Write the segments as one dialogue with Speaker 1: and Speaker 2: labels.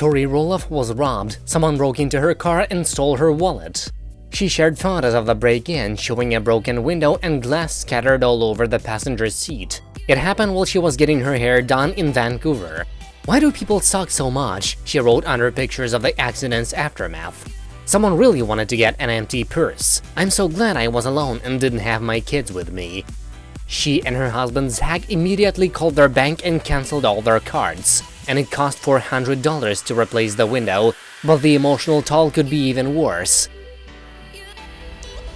Speaker 1: Tori Roloff was robbed, someone broke into her car and stole her wallet. She shared photos of the break-in, showing a broken window and glass scattered all over the passenger seat. It happened while she was getting her hair done in Vancouver. Why do people suck so much? She wrote under pictures of the accident's aftermath. Someone really wanted to get an empty purse. I'm so glad I was alone and didn't have my kids with me. She and her husband Zach immediately called their bank and cancelled all their cards. And it cost $400 to replace the window, but the emotional toll could be even worse.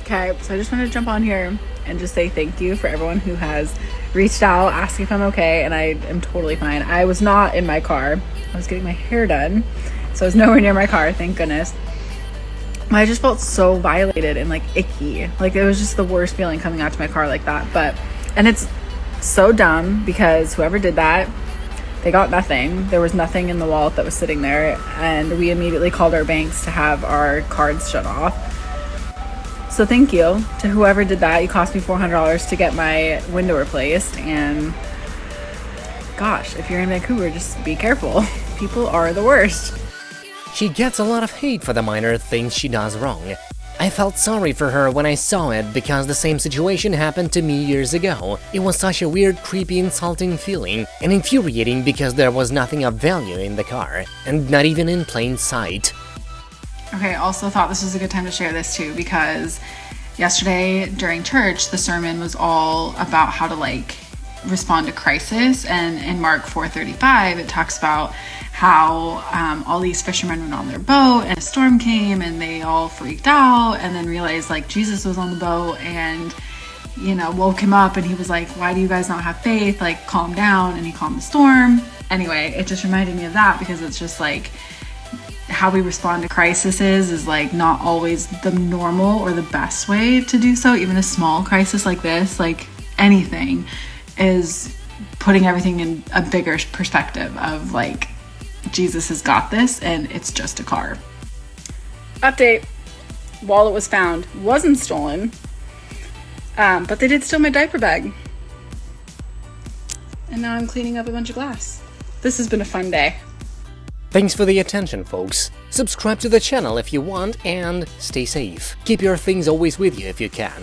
Speaker 2: Okay, so I just want to jump on here and just say thank you for everyone who has reached out, asking if I'm okay, and I am totally fine. I was not in my car. I was getting my hair done, so I was nowhere near my car, thank goodness. I just felt so violated and like icky. Like it was just the worst feeling coming out to my car like that. But and it's so dumb because whoever did that, they got nothing. There was nothing in the wallet that was sitting there, and we immediately called our banks to have our cards shut off. So thank you to whoever did that. You cost me $400 to get my window replaced and gosh, if you're in Vancouver, just be careful. People are the worst.
Speaker 1: She gets a lot of hate for the minor things she does wrong. I felt sorry for her when I saw it because the same situation happened to me years ago. It was such a weird, creepy, insulting feeling, and infuriating because there was nothing of value in the car, and not even in plain sight.
Speaker 2: Okay, also thought this was a good time to share this too because yesterday during church, the sermon was all about how to like respond to crisis. And in Mark 4:35 it talks about how um, all these fishermen went on their boat and a storm came and they all freaked out and then realized like Jesus was on the boat and you know woke him up and he was like why do you guys not have faith? Like calm down. And he calmed the storm. Anyway it just reminded me of that because it's just like how we respond to crises is like not always the normal or the best way to do so. Even a small crisis like this like anything is putting everything in a bigger perspective of like Jesus has got this and it's just a car. Update wallet was found, wasn't stolen, um, but they did steal my diaper bag. And now I'm cleaning up a bunch of glass. This has been a fun day.
Speaker 1: Thanks for the attention, folks. Subscribe to the channel if you want and stay safe. Keep your things always with you if you can.